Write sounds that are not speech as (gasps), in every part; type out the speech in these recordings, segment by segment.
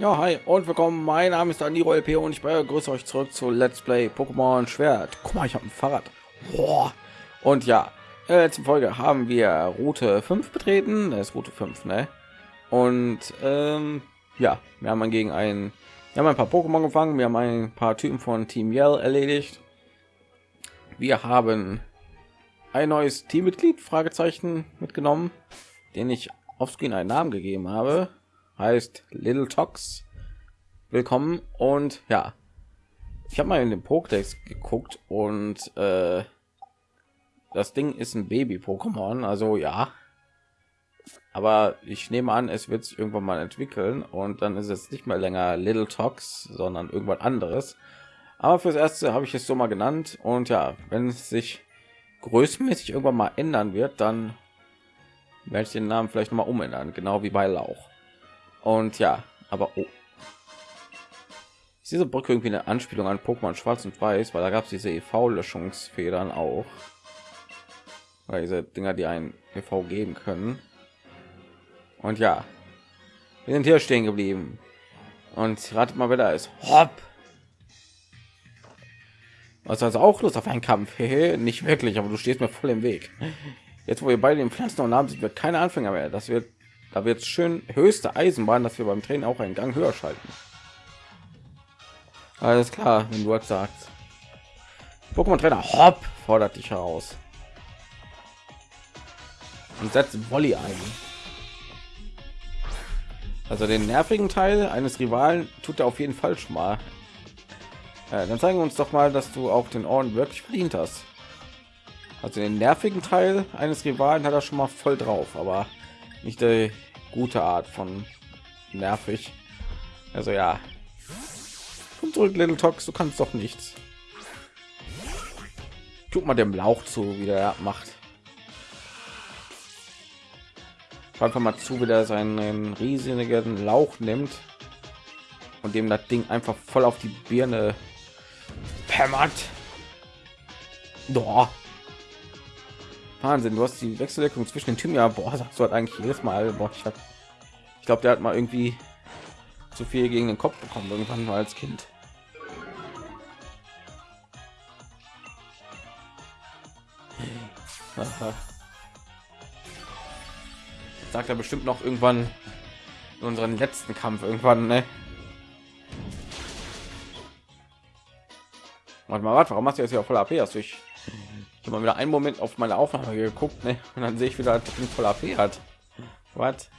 Ja, hi und willkommen. Mein Name ist Daniro LP und ich begrüße euch zurück zu Let's Play Pokémon Schwert. Guck mal, ich habe ein Fahrrad. Boah. Und ja, in der letzten Folge haben wir Route 5 betreten. Das ist Route 5, ne? Und ähm, ja, wir haben gegen einen, wir haben ein paar Pokémon gefangen, wir haben ein paar Typen von Team Yell erledigt. Wir haben ein neues Teammitglied Fragezeichen mitgenommen, den ich auf Screen einen Namen gegeben habe heißt Little Tox. Willkommen und ja, ich habe mal in den Pokédex geguckt und äh, das Ding ist ein Baby-Pokémon, also ja. Aber ich nehme an, es wird irgendwann mal entwickeln und dann ist es nicht mehr länger Little Tox, sondern irgendwas anderes. Aber fürs erste habe ich es so mal genannt und ja, wenn es sich größenmäßig irgendwann mal ändern wird, dann werde ich den Namen vielleicht noch mal umändern, genau wie bei Lauch. Und ja, aber oh. Ist diese Brücke irgendwie eine Anspielung an Pokémon Schwarz und Weiß, weil da gab es diese EV-Löschungsfedern auch. Weil diese Dinger, die ein EV geben können. Und ja, wir sind hier stehen geblieben. Und ratet mal, da ist. Hopp! Was also auch Lust auf einen Kampf? Nicht wirklich, aber du stehst mir voll im Weg. Jetzt, wo wir beide den Pflanzen und haben, sind wir keine Anfänger mehr. Das wird da wird schön höchste Eisenbahn, dass wir beim Training auch einen Gang höher schalten. Alles klar, wenn du das sagst. Pokémon Trainer Hopp fordert dich heraus und setzt Volley ein. Also den nervigen Teil eines Rivalen tut er auf jeden Fall schon mal. Ja, dann zeigen wir uns doch mal, dass du auch den Orden wirklich verdient hast. Also den nervigen Teil eines Rivalen hat er schon mal voll drauf, aber nicht die gute Art von nervig. Also ja. Und zurück, Little Tox, du kannst doch nichts. Guck mal dem Lauch zu, wie der macht. Einfach mal zu, wie der seinen riesigen Lauch nimmt und dem das Ding einfach voll auf die Birne hämmert. Doch. Wahnsinn, du hast die Wechselwirkung zwischen den Typen ja, boah, sagst du halt eigentlich jedes Mal, boah, ich, ich glaube, der hat mal irgendwie zu viel gegen den Kopf bekommen irgendwann mal als Kind. (laughs) Sagt er bestimmt noch irgendwann in unseren letzten Kampf irgendwann, ne? Warte mal, warte, warum hast du jetzt ja voll AP? Hast du ich ich habe wieder einen Moment auf meine Aufnahme geguckt, ne? und dann sehe ich wieder, dass voll AP hat. Was?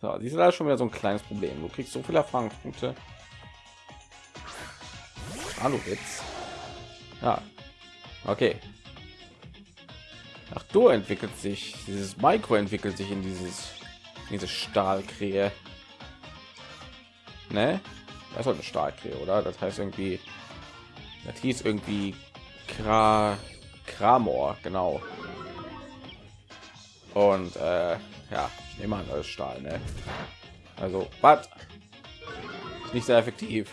So, siehst du da schon wieder so ein kleines Problem. Du kriegst so viele Erfahrungspunkte. Hallo jetzt. Ja. Okay. Ach, du entwickelt sich dieses Micro entwickelt sich in dieses diese Stahlkrähe ne? Das ist eine Stahlkrähe oder? Das heißt irgendwie das hieß irgendwie Kra Kramor genau. Und äh, ja ich nehme Stahl ne? also was? Nicht sehr effektiv.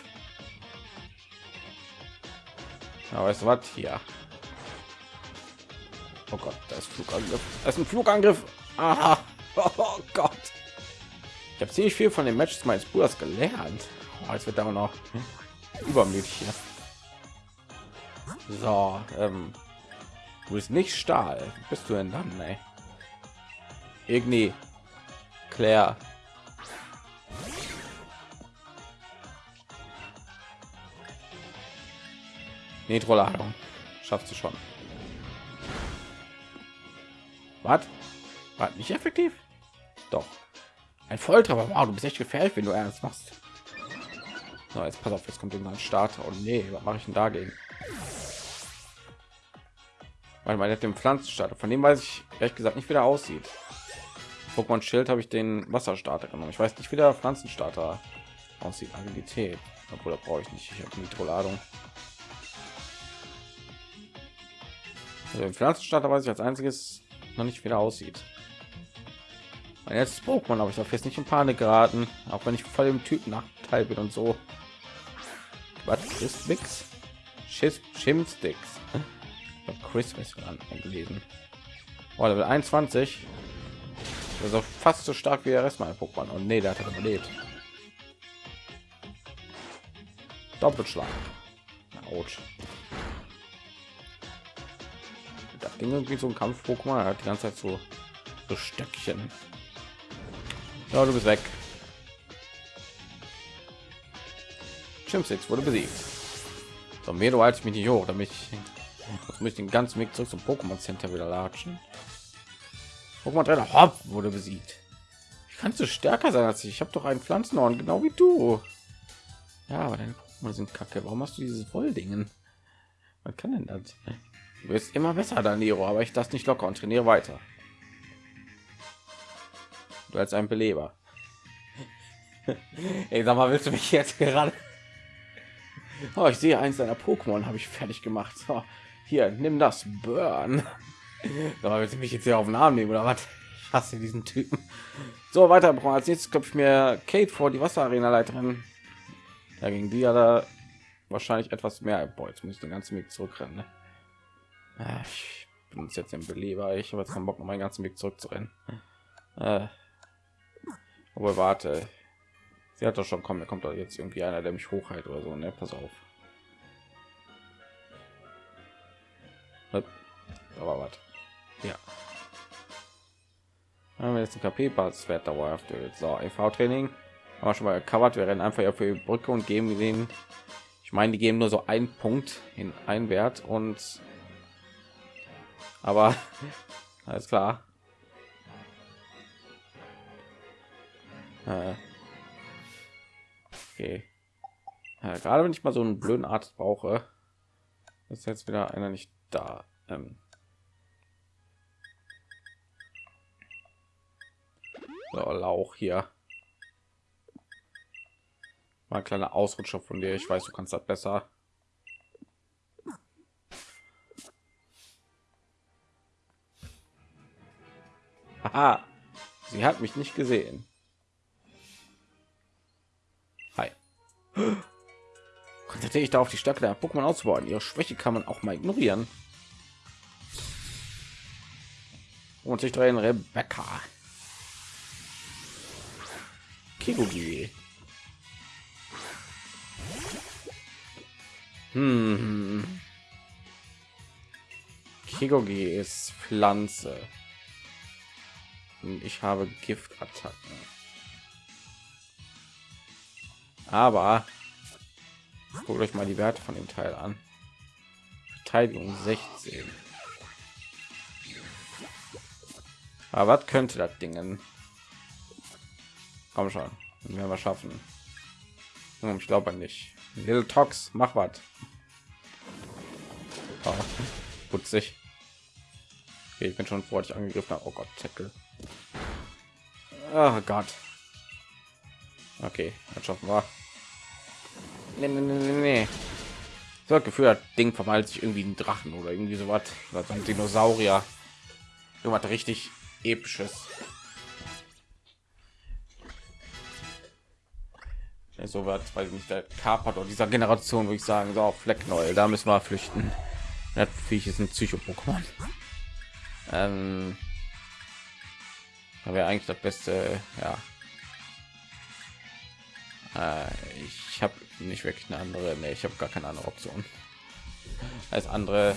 Aber weißt du was? Hier. Oh Gott das ist Flugangriff. Das ist ein Flugangriff. Aha. (laughs) oh Gott ich habe ziemlich viel von den Matches meines Bruders gelernt. Oh, jetzt wird aber noch übermütig hier. So, ähm, du bist nicht Stahl. Bist du denn dann, ey? Igni, Claire. Nitroladung. Schaffst du schon. Was? War nicht effektiv? Doch. Ein Volltreffer. Wow, du bist echt gefährlich, wenn du ernst machst. So, jetzt pass auf, jetzt kommt irgendein Starter. Und nee, was mache ich denn dagegen? Weil man dem Pflanzenstarter, von dem weiß ich ehrlich gesagt nicht, wie der aussieht. Pokémon Schild habe ich den Wasserstarter genommen. Ich weiß nicht, wie der Pflanzenstarter aussieht. Agilität, obwohl da brauche ich nicht. Ich habe Nitroladung. Also den Pflanzenstarter weiß ich als einziges noch nicht, wie der aussieht. Mein letztes Pokémon habe ich doch jetzt nicht in Panik geraten, auch wenn ich voll im Typ Nachteil bin und so. Was ist Mix? Schiss Chimsticks. Chris gelesen. Oh, Level 21. Das ist auch fast so stark wie der Rest meiner Pokémon. Und nee, der hat überlebt. Doppelschlag. Autsch. Das Ding irgendwie so ein Kampf-Pokémon hat die ganze Zeit so, so Stöckchen. Ja, du bist weg. Chimsix wurde besiegt. So, mehr du als mich nicht hoch, damit ich, muss ich den ganzen Weg zurück zum Pokémon Center wieder latschen. Pokémon Trainer Hopp wurde besiegt. Wie kannst du stärker sein als ich? Ich habe doch einen Pflanzenhorn, genau wie du. Ja, aber deine Pokémon sind kacke. Warum hast du dieses Volldingen? Man kann denn das? Du wirst immer besser, Daniro, aber ich das nicht locker und trainiere weiter. Du als ein Beleber. (laughs) Ey, sag mal, willst du mich jetzt gerade? (laughs) Oh, ich sehe eins deiner Pokémon habe ich fertig gemacht. So, hier, nimm das Burn. (laughs) Aber willst du mich jetzt hier auf den Arm nehmen oder was? Ich hasse diesen Typen. So, weiter als nächstes klopfe ich mir Kate vor, die Wasserarena Leiterin. Da ging die ja da wahrscheinlich etwas mehr. Boah, jetzt muss ich den ganzen Weg zurückrennen. Ne? Ich bin jetzt im Beleber. Ich habe jetzt keinen Bock, noch meinen ganzen Weg zurückzurennen. Äh, aber warte, sie hat doch schon kommen. Da kommt doch jetzt irgendwie einer, der mich hochhält oder so. Ne, pass auf. Aber was? Ja. Haben wir jetzt ein KP-Pass Wert dauerhaft. So, EV-Training haben wir schon mal gecovert. Wir rennen einfach auf die Brücke und geben den. Ich meine, die geben nur so einen Punkt in einen Wert und aber (laughs) alles klar. Okay. Ja, gerade wenn ich mal so einen blöden Arzt brauche, ist jetzt wieder einer nicht da. Ähm, so, Lauch hier. Mal ein kleiner Ausrutscher von dir. Ich weiß, du kannst das besser. Aha, sie hat mich nicht gesehen. Konzentriere ich darauf, die Stärke der Pokémon auszubauen. Ihre Schwäche kann man auch mal ignorieren. Und sich drehen Rebecca. Kigugi. Hm. Kigugi ist Pflanze. Und ich habe Giftattacken. Aber guckt euch mal die Werte von dem Teil an. Verteidigung 16. Aber was könnte das Dingen? Komm schon, werden wir schaffen. Hm, ich glaube nicht. Little Tox, mach was. Oh, putzig. Okay, ich bin schon vor dich angegriffen. Oh Gott, Tackle. Oh Gott. Okay, jetzt schaffen wir. Nee, nee, nee, nee. So Gefühl, das Ding verwandelt sich irgendwie ein Drachen oder irgendwie so was. Oder ein Dinosaurier. Irgendwas richtig episches. Ja, so wird, weil nicht der Carport oder dieser Generation, würde ich sagen, so auf Fleck neu. Da müssen wir flüchten. Viech ist ein Psycho-Pokémon. Ähm, wäre eigentlich das Beste, ja. Äh, ich habe nicht wirklich eine andere, nee, ich habe gar keine andere Option. Als andere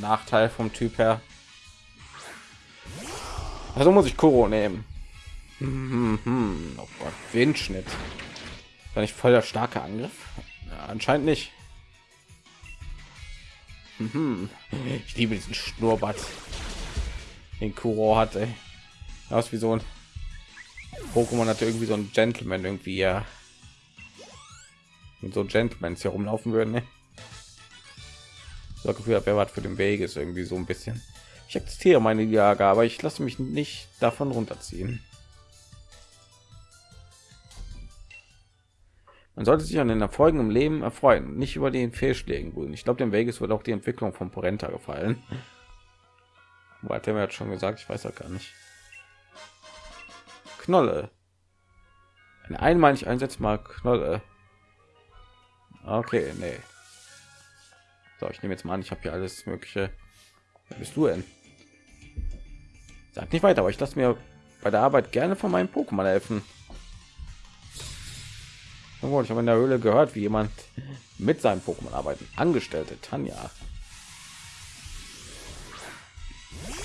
Nachteil vom Typ her. Also muss ich Kuro nehmen. Hm, hm, hm. Oh Gott, Windschnitt. War nicht voll der starke Angriff? Ja, anscheinend nicht. Ich liebe diesen Schnurrbart, den Kuro hatte. Aus wie so ein Pokémon hatte irgendwie so ein Gentleman irgendwie ja. Und so Gentlemans hier rumlaufen würden. Ne? So Gefühl, wer was für den Weg ist irgendwie so ein bisschen. Ich akzeptiere meine Jage, aber ich lasse mich nicht davon runterziehen. Man sollte sich an den Erfolgen im Leben erfreuen, nicht über den Fehlschlägen grün. Ich glaube, dem Vegas wird auch die Entwicklung von Porenta gefallen. Hat er jetzt schon gesagt, ich weiß ja gar nicht. Knolle. Eine einmalig einsetzmal Knolle. Okay, nee. So, ich nehme jetzt mal an, ich habe hier alles mögliche. Wer bist du denn? Sag nicht weiter, aber ich lasse mir bei der Arbeit gerne von meinem Pokémon helfen. Ich habe in der Höhle gehört, wie jemand mit seinem Pokémon arbeiten. Angestellte Tanja.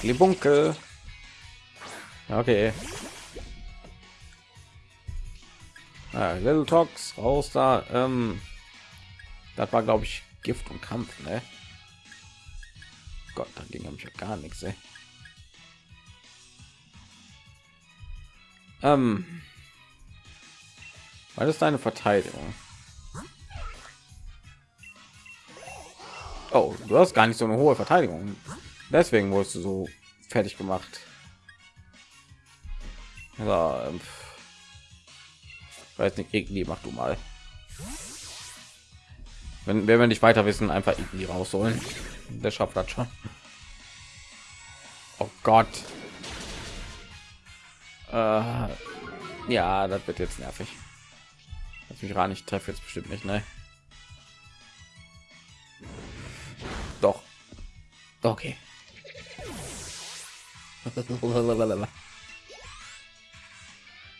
Libunkel. Okay. Ah, Little Talks raus da. Ähm, das war glaube ich Gift und Kampf, ne? Gott, da ging nämlich ja gar nichts, ey. Ähm, was ist deine Verteidigung? Oh, du hast gar nicht so eine hohe Verteidigung. Deswegen wurdest du so fertig gemacht. Ja, ähm, weiß nicht, irgendwie mach du mal. Wenn, wenn wir nicht weiter wissen, einfach irgendwie rausholen. Der schafft das schon. Oh Gott. Äh, ja, das wird jetzt nervig. Lass mich gar nicht treffe jetzt bestimmt nicht, ne? Doch. Okay.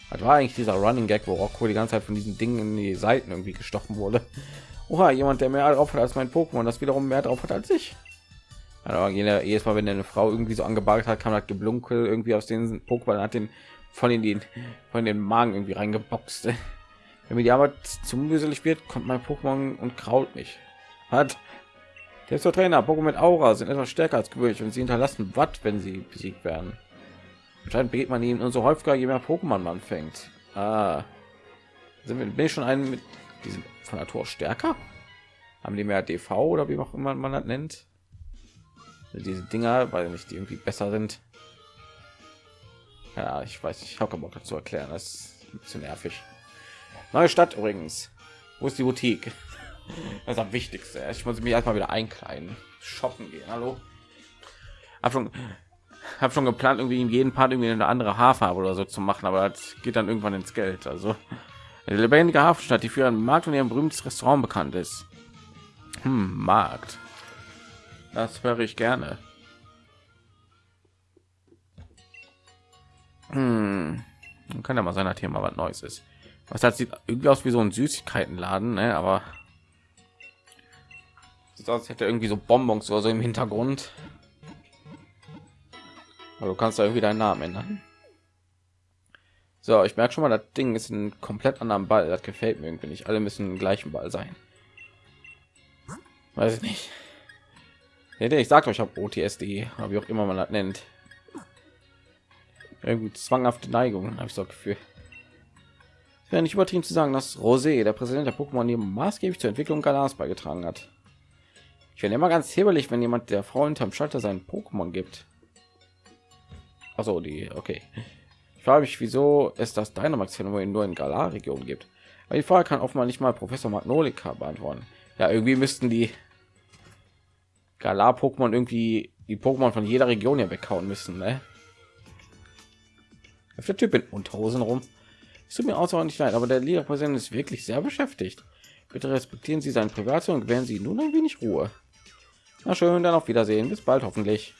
Das war eigentlich dieser Running Gag, wo Rocco die ganze Zeit von diesen Dingen in die Seiten irgendwie gestochen wurde. Oha, jemand, der mehr drauf hat als mein Pokémon, das wiederum mehr drauf hat als ich. Aber jedes Mal, wenn eine Frau irgendwie so angebagt hat, kam das Geblunkel irgendwie aus den Pokémon, hat den von den von den Magen irgendwie reingeboxt. (laughs) Wenn mir die Arbeit zu mühselig wird, kommt mein Pokémon und kraut mich. Hat der ist der Trainer. Pokémon mit Aura sind etwas stärker als gewöhnlich und sie hinterlassen Watt, wenn sie besiegt werden. Anscheinend begeht man ihnen umso häufiger, je mehr Pokémon man fängt. Ah. Sind wir, bin ich schon einen mit diesem von Natur stärker? Haben die mehr DV oder wie auch immer man das nennt? Diese Dinger, weil nicht die irgendwie besser sind. Ja, ich weiß, ich habe Bock dazu erklären. Das ist ein bisschen nervig. Neue Stadt übrigens. Wo ist die Boutique? (laughs) Das ist am wichtigste. Ich muss mich erstmal wieder einkleiden, shoppen gehen. Hallo. Hab schon, hab schon geplant, irgendwie in jedem Part irgendwie eine andere Haarfarbe oder so zu machen, aber das geht dann irgendwann ins Geld. Also eine lebendige Hafenstadt, die für ihren Markt und ihrem berühmtes Restaurant bekannt ist. Hm, Markt. Das höre ich gerne. Hm. Kann ja mal sein, dass hier mal was Neues ist. Was hat sieht irgendwie aus wie so ein Süßigkeitenladen, ne? aber sieht aus, hätte irgendwie so Bonbons oder so im Hintergrund. Aber du kannst da irgendwie deinen Namen ändern. So, ich merke schon mal, das Ding ist ein komplett anderen Ball. Das gefällt mir irgendwie nicht. Alle müssen gleichen Ball sein. Weiß ich nicht. Ich sag euch, ich habe OTSD, wie auch immer man das nennt. Irgendwie zwanghafte Neigung, habe ich so Gefühl. Wäre nicht übertrieben zu sagen, dass Rosé, der Präsident der Pokémon, ihm maßgeblich zur Entwicklung Galas beigetragen hat. Ich werde immer ganz hebelig, wenn jemand der Frau hinterm Schalter seinen Pokémon gibt. Also die, okay. Ich frage mich, wieso es das Dynamax-Phänomen nur in Galar-Region gibt. Aber die Frage kann offenbar nicht mal Professor Magnolika beantworten. Ja, irgendwie müssten die Galar-Pokémon irgendwie die Pokémon von jeder Region ja weghauen müssen, ne? Der Typ in Unterhosen rum. Es tut mir außerordentlich leid, aber der Liga-Präsident ist wirklich sehr beschäftigt. Bitte respektieren Sie sein Privatsphäre und gewähren Sie nun ein wenig Ruhe. Na schön, dann auf Wiedersehen. Bis bald hoffentlich.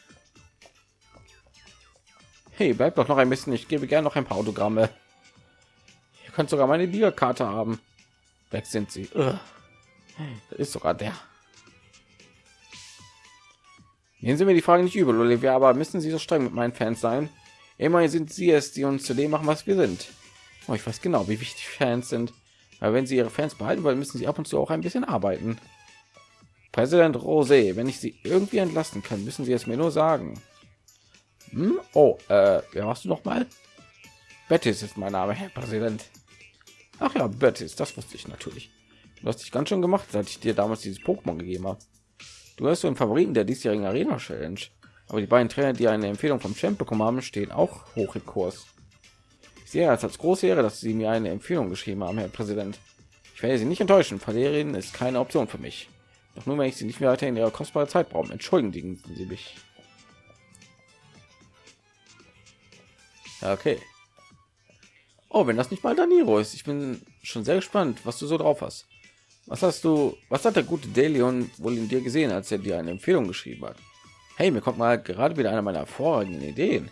Hey, bleibt doch noch ein bisschen. Ich gebe gerne noch ein paar Autogramme. Ihr könnt sogar meine Liga-Karte haben. Weg sind sie. Das ist sogar der. Nehmen Sie mir die Frage nicht übel, Olivia, aber müssen Sie so streng mit meinen Fans sein? Immerhin sind Sie es, die uns zu dem machen, was wir sind. Oh, ich weiß genau, wie wichtig Fans sind. Aber wenn Sie Ihre Fans behalten wollen, müssen Sie ab und zu auch ein bisschen arbeiten. Präsident Rosé, wenn ich Sie irgendwie entlasten kann, müssen Sie es mir nur sagen. Hm? Oh, äh, wer machst du noch mal? Bettis ist mein Name, Herr Präsident. Ach ja, Bettis, das wusste ich natürlich. Du hast dich ganz schön gemacht, seit ich dir damals dieses Pokémon gegeben habe. Du hast so einen Favoriten der diesjährigen Arena Challenge. Aber die beiden Trainer, die eine Empfehlung vom Champ bekommen haben, stehen auch hoch im Kurs. Ich sehe es als große Ehre, dass Sie mir eine Empfehlung geschrieben haben, Herr Präsident. Ich werde Sie nicht enttäuschen. Verlieren ist keine Option für mich. Doch nur, wenn ich Sie nicht mehr weiter in Ihrer kostbare Zeit brauchen. Entschuldigen Sie mich. Okay. Oh, wenn das nicht mal Daniro ist. Ich bin schon sehr gespannt, was du so drauf hast. Was hast du, was hat der gute Delion wohl in dir gesehen, als er dir eine Empfehlung geschrieben hat? Hey, mir kommt mal gerade wieder eine meiner hervorragenden Ideen.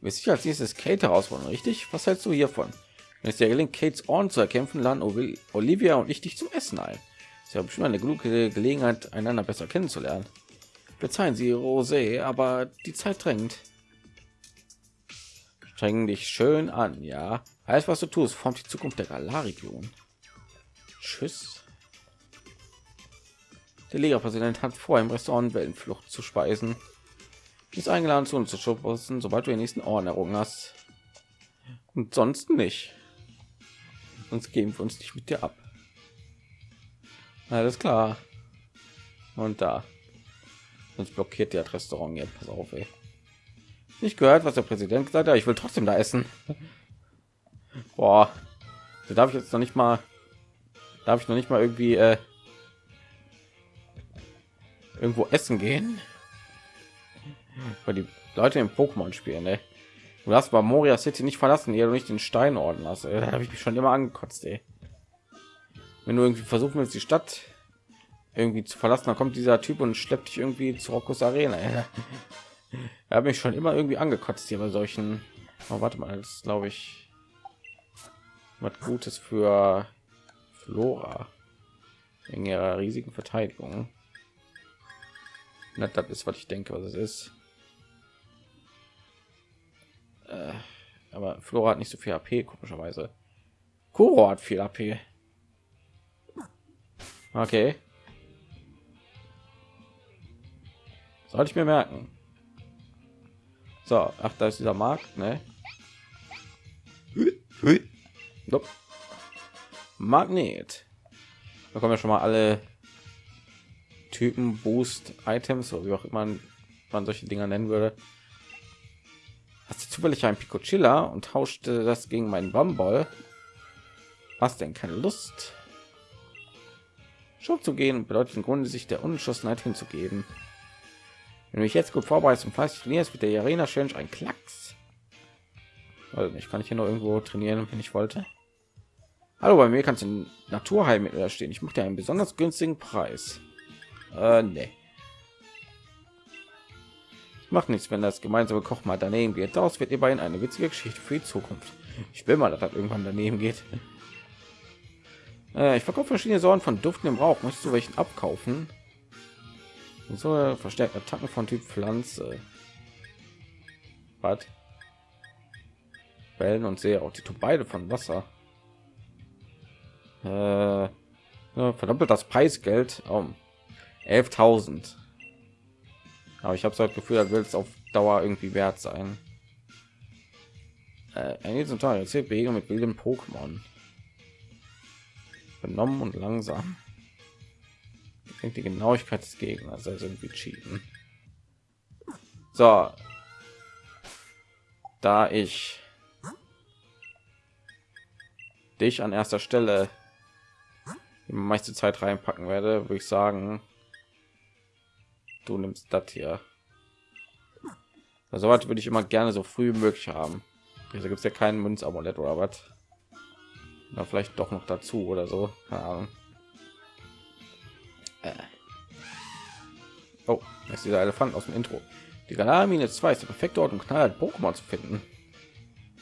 Wir sicher als nächstes Kate herausfordern, richtig? Was hältst du hiervon? Wenn es dir gelingt, Kates Ohren zu erkämpfen, laden Olivia und ich dich zum Essen ein. ist ja bestimmt eine gute Gelegenheit, einander besser kennenzulernen. Verzeihen Sie, Rosé, aber die Zeit drängt. Streng dich schön an, ja. Alles, was du tust, formt die Zukunft der Galar-Region. Tschüss. Der Liga-Präsident hat vor, im Restaurant Wellenflucht zu speisen. Ist eingeladen zu uns zu schubsen, sobald du den nächsten Orden errungen hast. Und sonst nicht. Sonst geben wir uns nicht mit dir ab. Alles klar. Und da. Sonst blockiert der Restaurant jetzt. Pass auf, ey. Nicht gehört, was der Präsident gesagt hat. Ich will trotzdem da essen. Boah. Da darf ich jetzt noch nicht mal. Darf ich noch nicht mal irgendwie äh, irgendwo essen gehen weil die leute im pokémon spielen ne? du hast bei moria city nicht verlassen hier du nicht den steinorden hast da habe ich mich schon immer angekotzt ey. wenn du irgendwie versuchen willst die stadt irgendwie zu verlassen dann kommt dieser typ und schleppt dich irgendwie zu Rockos arena er hat mich schon immer irgendwie angekotzt hier bei solchen oh, warte mal das glaube ich was gutes für flora in ihrer riesigen verteidigung na, das ist, was ich denke, was es ist. Äh, aber Flora hat nicht so viel AP, komischerweise. Kuro hat viel AP. Okay. Sollte ich mir merken. So, ach, da ist dieser Markt, ne? Magnet. Da kommen ja schon mal alle Typen Boost Items, oder wie auch immer man solche Dinger nennen würde. Hast du zufällig ein Picochilla und tauschte das gegen meinen Bambol? Was denn keine Lust? Schon zu gehen bedeutet im Grunde sich der Unentschlossenheit hinzugeben. Wenn du mich jetzt gut vorbereitest und fleißig trainierst, wird der Arena Challenge ein Klacks. Also ich kann ich hier noch irgendwo trainieren, wenn ich wollte. Hallo, bei mir kannst du Naturheilmittel stehen. Ich mache dir einen besonders günstigen Preis. Äh, nee. Macht nichts, wenn das gemeinsame Koch mal daneben geht. Daraus wird ihr beiden eine witzige Geschichte für die Zukunft. Ich will mal, dass das irgendwann daneben geht. (laughs) Äh, ich verkaufe verschiedene Sorten von Duften im Rauch. Möchtest du welchen abkaufen? So verstärkt Attacken von Typ Pflanze. Was? Wellen und sehr auch die tun beide von Wasser. Äh, verdoppelt das Preisgeld. Oh. 11.000. Aber ich habe so das Gefühl, er will es auf Dauer irgendwie wert sein. Äh, ein Teil erzählt Begegnung mit wilden Pokémon. Benommen und langsam. Denke, die Genauigkeit des Gegners, also irgendwie cheaten. So. Da ich dich an erster Stelle die meiste Zeit reinpacken werde, würde ich sagen, du nimmst das hier also würde ich immer gerne so früh möglich haben also gibt es ja keinen münzamulett oder was Na, vielleicht doch noch dazu oder so äh. Oh ist dieser elefant aus dem intro die galamine 2 ist der perfekte ort um knallhart pokémon zu finden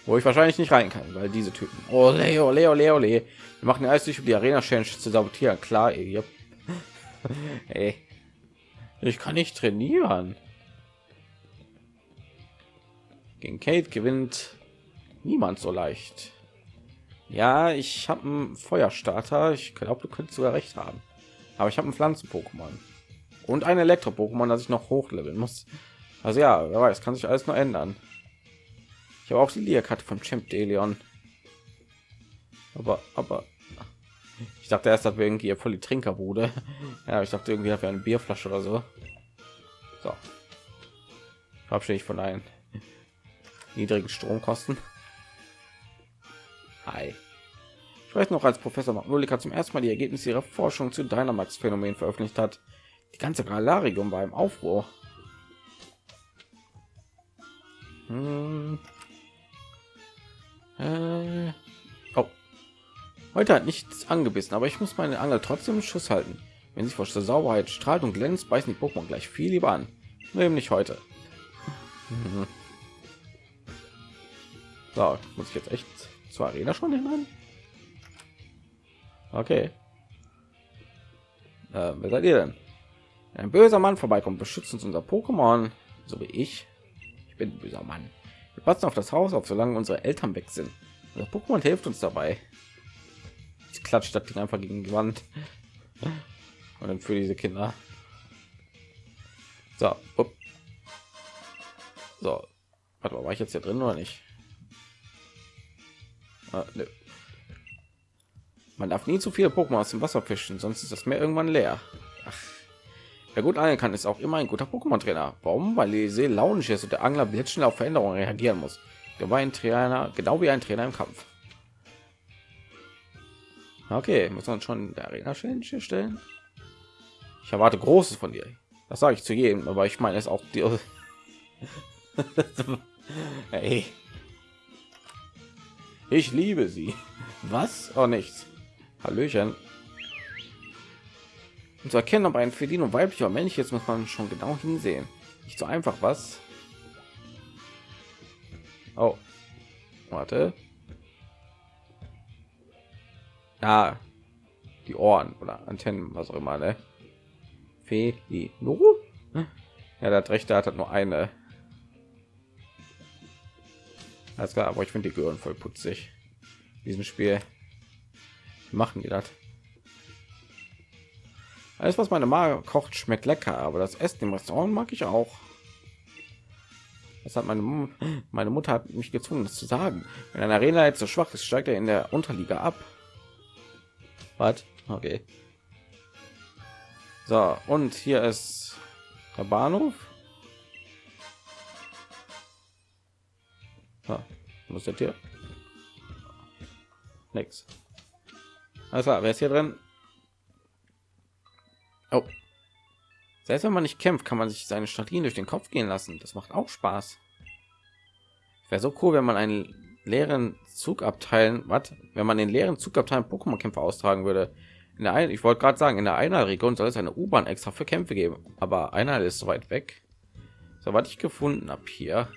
wo ich wahrscheinlich nicht rein kann weil diese typen oh leo leo leo le. wir machen alles durch um die arena change zu sabotieren klar (laughs) ey. ey. Ich kann nicht trainieren. Gegen Kate gewinnt niemand so leicht. Ja, ich habe einen Feuerstarter. Ich glaube, du könntest sogar recht haben. Aber ich habe einen Pflanzen-Pokémon und ein Elektro-Pokémon, das ich noch hochleveln muss. Also ja, wer weiß, kann sich alles noch ändern. Ich habe auch die Leerkarte vom Champ Delion. Aber, aber ich dachte erst, dass wir irgendwie voll die Trinkerbude. (laughs) Ja, ich dachte irgendwie, wir eine Bierflasche oder so. So. Verabschiede ich von einen (laughs) niedrigen Stromkosten. Hi. Ich weiß noch, als Professor Magnolika zum ersten Mal die Ergebnisse ihrer Forschung zu Dynamax-Phänomen veröffentlicht hat. Die ganze Galarium war im Aufruhr. Hm. Äh. Heute hat nichts angebissen, aber ich muss meine Angel trotzdem im Schuss halten. Wenn sie vor Sauberheit strahlt und glänzt, beißen die Pokémon gleich viel lieber an. nämlich heute. Mhm. So, muss ich jetzt echt zur Arena schon hinein? Okay. Äh, wer seid ihr denn? Ein böser Mann vorbeikommt, beschützt uns unser Pokémon, so wie ich. Ich bin ein böser Mann. Wir passen auf das Haus auf, solange unsere Eltern weg sind. Das Pokémon hilft uns dabei. Ich klatscht das Ding einfach gegen die Wand. (laughs) Und dann für diese Kinder. So, up. so. Warte mal, war ich jetzt hier drin oder nicht? Ah, nö. Man darf nie zu viele Pokémon aus dem Wasser fischen, sonst ist das Meer irgendwann leer. Ach. Wer gut angeln kann, ist auch immer ein guter Pokémon-Trainer. Warum? Weil die See launisch ist und der Angler blitzschnell auf Veränderungen reagieren muss. Der war ein Trainer, genau wie ein Trainer im Kampf. Okay, muss man schon der Arena Challenge stellen. Ich erwarte Großes von dir. Das sage ich zu jedem, aber ich meine es auch dir. (laughs) hey. Ich liebe sie. Was? Oh, nichts. Hallöchen. Um zu erkennen, ob ein Felino weiblich oder männlich ist, muss man schon genau hinsehen. Nicht so einfach, was? Oh. Warte. Ja. Die Ohren oder Antennen, was auch immer, ne? Felino? Ja, der hat recht, der hat nur eine. Alles klar, aber ich finde die gehören voll putzig. In diesem Spiel machen die das. Alles, was meine Mama kocht, schmeckt lecker, aber das Essen im Restaurant mag ich auch. Das hat meine, (gasps) meine Mutter hat mich gezwungen, das zu sagen. Wenn ein Arena jetzt so schwach ist, steigt er in der Unterliga ab. Was? Okay. So, und hier ist der Bahnhof. Ja, muss das hier? Nix. Also, wer ist hier drin? Oh. Selbst wenn man nicht kämpft, kann man sich seine Strategien durch den Kopf gehen lassen. Das macht auch Spaß. Wäre so cool, wenn man einen leeren Zugabteilen, was? Wenn man den leeren Zugabteilen Pokémon-Kämpfe austragen würde. In der einen, ich wollte gerade sagen, in der einer Region soll es eine U-Bahn extra für Kämpfe geben, aber einer ist so weit weg. So, was ich gefunden habe hier.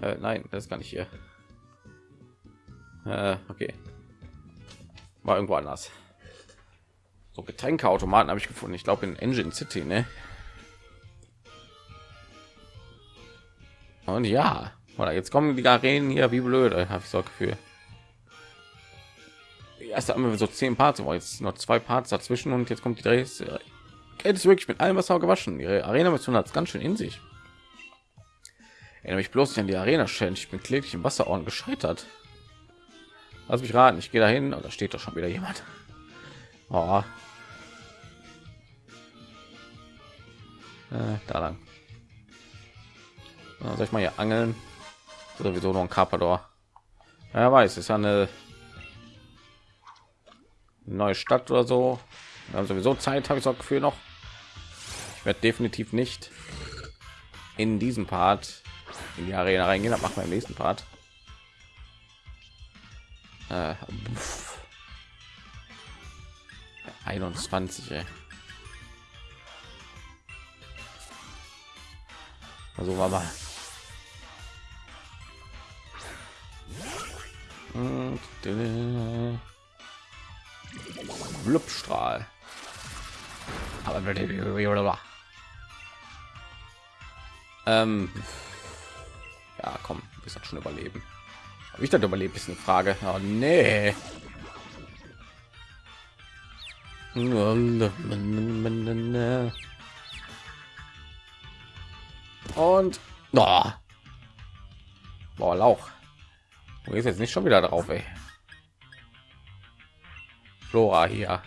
Äh, nein, das gar nicht hier. Äh, okay. War irgendwo anders. So Getränkeautomaten habe ich gefunden. Ich glaube in Engine City, ne? Und ja, oder jetzt kommen die Arenen hier wie blöde, habe ich so Gefühl. Erst haben wir so zehn Parts, aber jetzt noch zwei Parts dazwischen und jetzt kommt die drei. Jetzt ist wirklich mit allem Wasser gewaschen. Ihre Arena-Mission hat es ganz schön in sich. Erinnere mich bloß nicht an die Arena-Challenge. Ich bin kläglich im Wasserorden gescheitert. Lass mich raten, ich gehe dahin und da steht doch schon wieder jemand. Oh, Äh, da lang. soll ich mal hier angeln? Sowieso noch ein Carpador. Ja, weiß, ist eine neue Stadt oder so. Wir haben sowieso Zeit, habe ich so Gefühl noch. Ich werde definitiv nicht in diesem Part in die Arena reingehen. Das machen wir im nächsten Part. Äh, 21. Ey. Also war mal. Blubstrahl. Aber ähm, ja, komm, bis schon überleben. Habe ich das überlebt? Ist eine Frage. Oh, nee. Und oh. Boah, Lauch. Du gehst jetzt nicht schon wieder drauf, ey. Flora hier.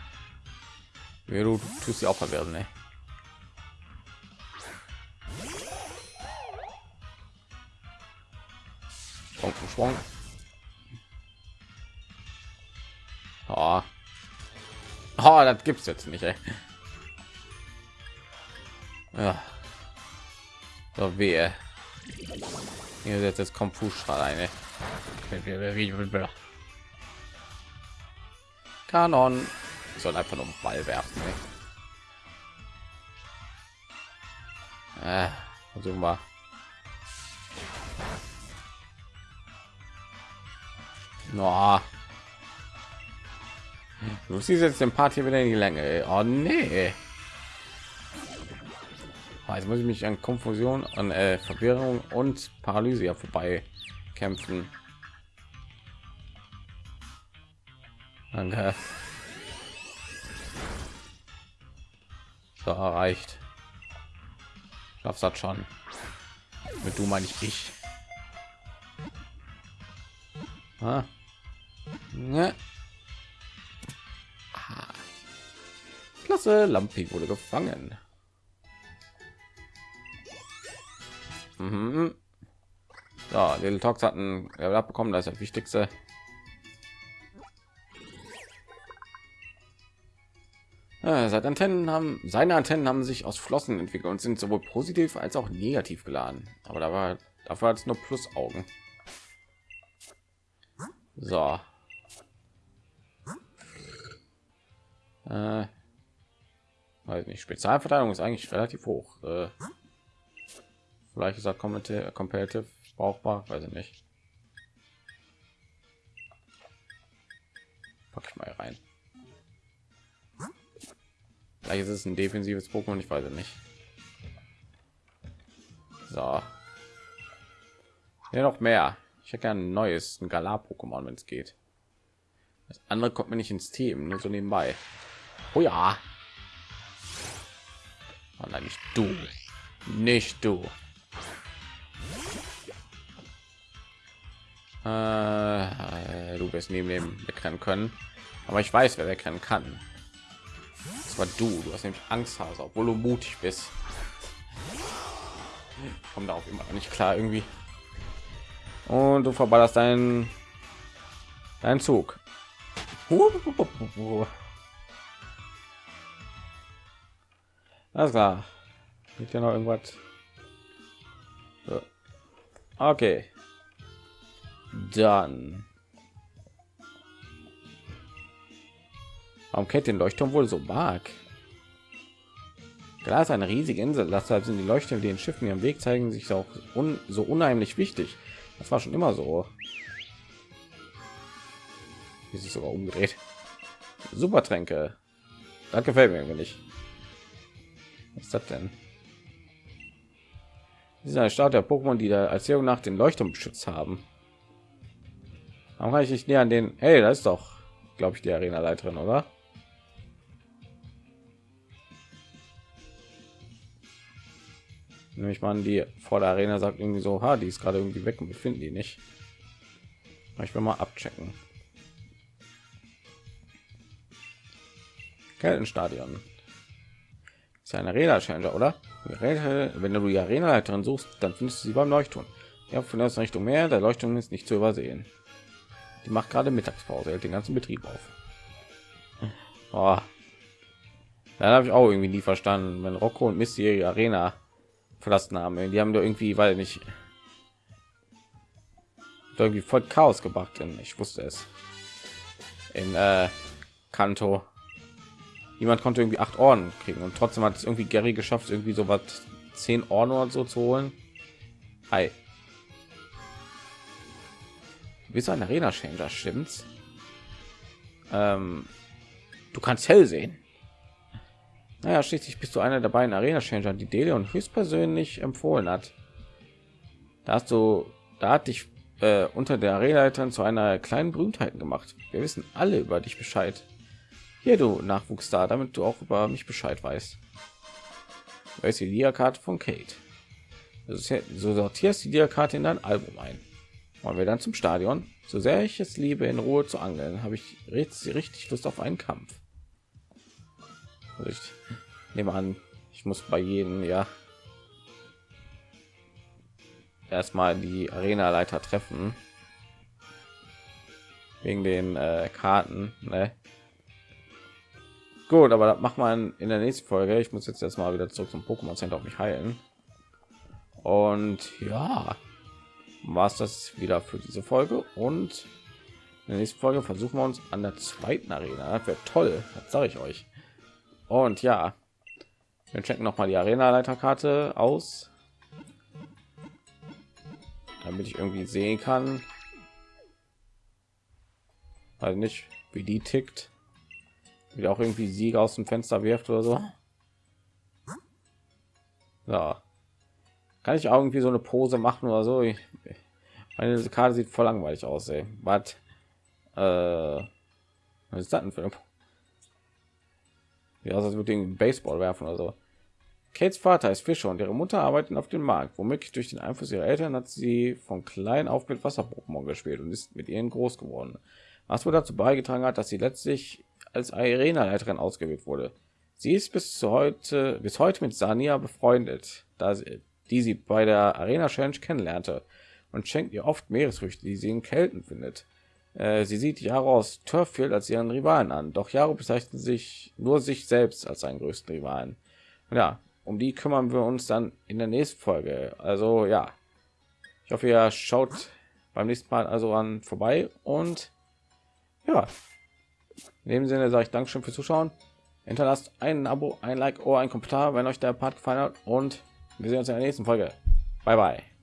Ja, du, tust sie auch verwirren, ne? Schwung. Oh. oh, das gibt's jetzt nicht, ey. Ja. So, wehe. Hier setzt jetzt kommt Fußstrahl eine. Kanon. Soll einfach nur Ball werfen. Ne? Äh, versuchen wir. No. Siehst jetzt den Part hier wieder in die Länge. Oh nee. Oh, jetzt muss ich mich an Konfusion, an äh, Verwirrung und Paralyse vorbei kämpfen. Danke. So erreicht. Schaffst das schon. Mit du meine ich ich. Ah. Ne. Klasse, Lampi wurde gefangen. Mhm. Ja, Little Talks hatten er bekommen, das ist das Wichtigste. Ja, seit Antennen haben seine Antennen haben sich aus Flossen entwickelt und sind sowohl positiv als auch negativ geladen. Aber da war dafür es nur Plus-Augen. So. Äh, weiß nicht. Spezialverteilung ist eigentlich relativ hoch. Äh, vielleicht ist er competitive brauchbar, weiß ich nicht. Pack ich mal rein. Vielleicht ist es ein defensives Pokémon, ich weiß nicht. So. Ja, noch mehr. Ich hätte ein neues, ein Galar-Pokémon, wenn es geht. Das andere kommt mir nicht ins Team, nur so nebenbei. Oh ja. Nein, nicht du. Nicht du. Äh, du wirst neben dem wegrennen können. Aber ich weiß, wer wegrennen kann. Das war du. Du hast nämlich Angst, Hase, obwohl du mutig bist. Kommt auch immer nicht klar irgendwie. Und du verballerst deinen deinen Zug. Alles klar. Geht ja noch irgendwas. Okay. Dann Warum kennt den Leuchtturm wohl so mag? Da ist eine riesige Insel, deshalb sind die Leuchten, die den Schiffen ihren Weg zeigen, sich auch un so unheimlich wichtig. Das war schon immer so. Wie sich sogar umgedreht. Super Tränke. Das gefällt mir irgendwie nicht. Was ist das denn? Das ist eine Start der Pokémon, die der Erzählung nach den Leuchtturm beschützt haben. Warum kann ich nicht näher an den? Hey, da ist doch, glaube ich, die Arena-Leiterin, oder? nämlich man die vor der arena sagt irgendwie so ha die ist gerade irgendwie weg und wir finden die nicht ich will mal abchecken Keltenstadion ist eine arena Challenger, oder wenn du die arena leiterin suchst dann findest du sie beim leuchtturm ja von der richtung mehr der leuchtturm ist nicht zu übersehen die macht gerade mittagspause hält den ganzen betrieb auf oh. dann habe ich auch irgendwie nie verstanden wenn rocco und misty arena verlassen haben. Die haben da irgendwie, weil nicht irgendwie voll Chaos gebracht. Denn ich wusste es in äh, Kanto. Jemand konnte irgendwie acht Orden kriegen und trotzdem hat es irgendwie Gary geschafft, irgendwie so was zehn Orden oder so zu holen. Hi. Wie so ein Arena Changer, stimmt's? Ähm, du kannst hell sehen. Naja, schließlich bist du einer der beiden Arena Changer, die Deleon höchstpersönlich empfohlen hat. Da hast du, da hat dich äh, unter der Arena zu einer kleinen Berühmtheit gemacht. Wir wissen alle über dich Bescheid. Hier du Nachwuchs da, damit du auch über mich Bescheid weißt. Ist die Dia-Karte von Kate. So sortierst die Dia-Karte in dein Album ein. Wollen wir dann zum Stadion? So sehr ich es liebe, in Ruhe zu angeln, habe ich richtig, richtig Lust auf einen Kampf. Also ich nehme an, ich muss bei jedem ja erstmal die Arena Leiter treffen wegen den äh, Karten. Ne? Gut, aber das macht man in der nächsten Folge. Ich muss jetzt erstmal wieder zurück zum Pokémon Center auf mich heilen. Und ja, war es das wieder für diese Folge. Und in der nächsten Folge versuchen wir uns an der zweiten Arena. Das wäre toll, das sage ich euch. Und ja, Wir checken noch mal die Arena-Leiterkarte aus, damit ich irgendwie sehen kann, also nicht wie die tickt, wie auch irgendwie Sieg aus dem Fenster wirft oder so. Ja. Kann ich irgendwie so eine Pose machen oder so? Ich, meine Karte sieht voll langweilig aus, ey. Was? Äh, was ist das denn für ein Ja, also würde den Baseball werfen oder so. Kates Vater ist Fischer und ihre Mutter arbeiten auf dem Markt. Womöglich durch den Einfluss ihrer Eltern hat sie von klein auf mit Wasser-Pokémon gespielt und ist mit ihnen groß geworden. Was wohl dazu beigetragen hat, dass sie letztlich als Arena-Leiterin ausgewählt wurde. Sie ist bis heute bis heute mit Sania befreundet, da sie, die sie bei der Arena Challenge kennenlernte und schenkt ihr oft Meeresfrüchte, die sie in Kälten findet. Äh, sie sieht Jaro aus Turffield als ihren Rivalen an, doch Jaro bezeichnet sich nur sich selbst als seinen größten Rivalen. Und ja, um die kümmern wir uns dann in der nächsten Folge. Also ja, ich hoffe, ihr schaut beim nächsten Mal also an vorbei und ja, in dem Sinne sage ich Dankeschön fürs Zuschauen. Hinterlasst ein Abo, ein Like oder ein Kommentar, wenn euch der Part gefallen hat und wir sehen uns in der nächsten Folge. Bye bye.